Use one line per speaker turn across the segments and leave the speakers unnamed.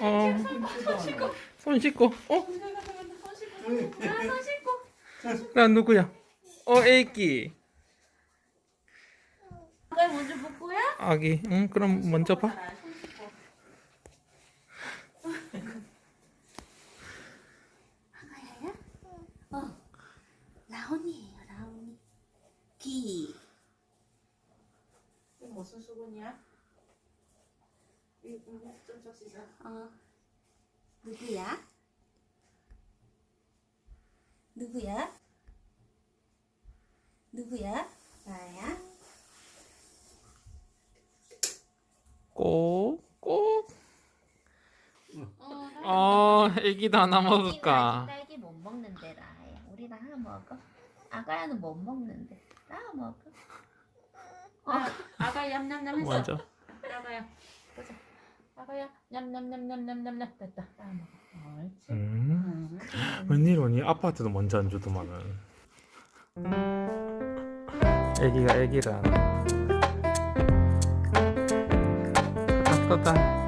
어. 손 씻고. 어?
손 씻고. 아, 손 씻고.
나 누구야? 어, 애기.
아가 먼저 볼 거야?
아기. 응, 그럼 먼저 봐.
어. 라온이에요, 라온이. 기. 이거 무슨 수건이야? 누구야? 누구야? 누구야? 나야?
꼭, 꼭.
어,
어, 애기도 하나
딸기
먹을까?
딸기 못 먹는데 라야. 우리 나 하나 먹어. 아가야는 못 먹는데. 나 먹어. 아, 아가 얌얌얌 했어.
맞아.
아가야. 보자. 아가야 얌얌얌얌얌얌 됐다. 나 먹어. 옳지.
음.
응.
웬일이니? 아빠한테도 먼저 안 주더만은. 애기가 애기를 하나. 떴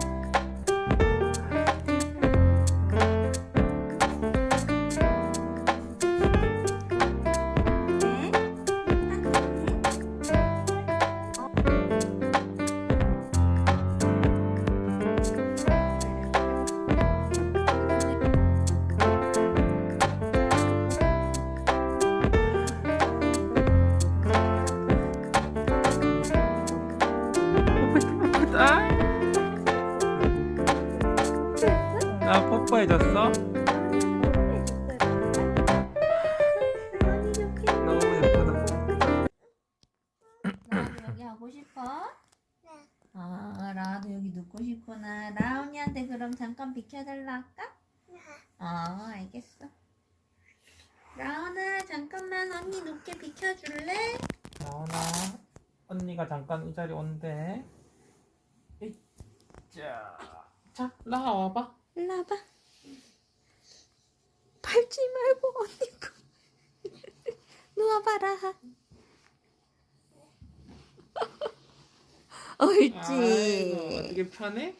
나 뽀뽀해줬어? 너무 예쁘다.
라온이 여기 하고 싶어? 네. 아, 라온이 여기 눕고 싶구나. 라온이한테 그럼 잠깐 비켜달라 할까? 네. 어, 알겠어. 라온아, 잠깐만 언니 눕게 비켜줄래?
나오나 언니가 잠깐 이 자리 온대. 자, 자, 나와 와봐.
일로 와봐. 밟지 말고 언니 거. 누워봐라.
아이고,
옳지.
어떻게 편해?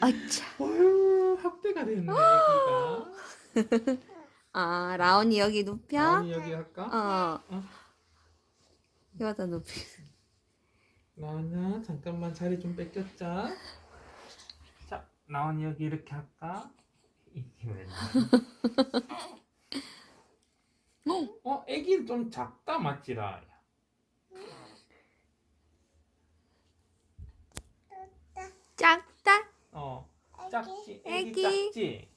아차.
어휴, 학대가 됐네, 애기가.
아, 라온이 여기 눕혀?
나온이 여기 할까?
어.
어.
여기다 눕혀.
나온아, 잠깐만 자리 좀 뺏겼자. 자, 나온이 여기 이렇게 할까? 이게 왜 어, 애기 좀 작다 맞지라.
작다.
어, 작지.
애기.
애기 작지.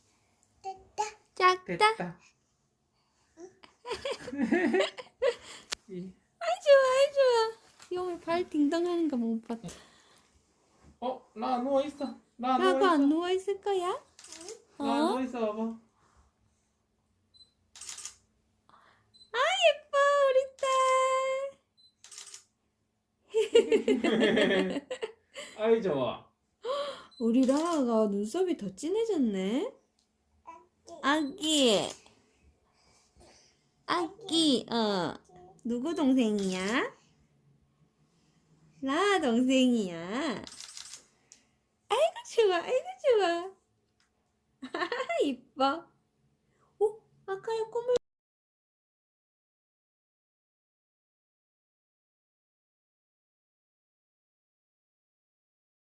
작다.
됐다. 이-
아이 좋아, 아이 좋아. 영을 발 딩동하는 거 못 봤다.
어, 나 누워 있어. 나 누워 있어.
안 누워 있을 거야?
나
어?
누워 있어 봐봐.
아 예뻐 우리 딸.
아이 좋아.
우리 라아가 눈썹이 더 진해졌네. 아기. 아기. 어. 누구 동생이야? 라아 동생이야. 좋아. 아이고 좋아. 이뻐. 어? 아까야 꿈을